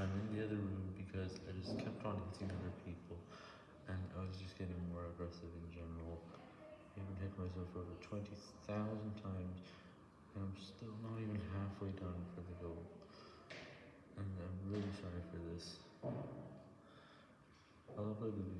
I'm in the other room because I just kept on hitting other people, and I was just getting more aggressive in general. I even hit myself over 20,000 times, and I'm still not even halfway done for the goal. And I'm really sorry for this. I'll upload the video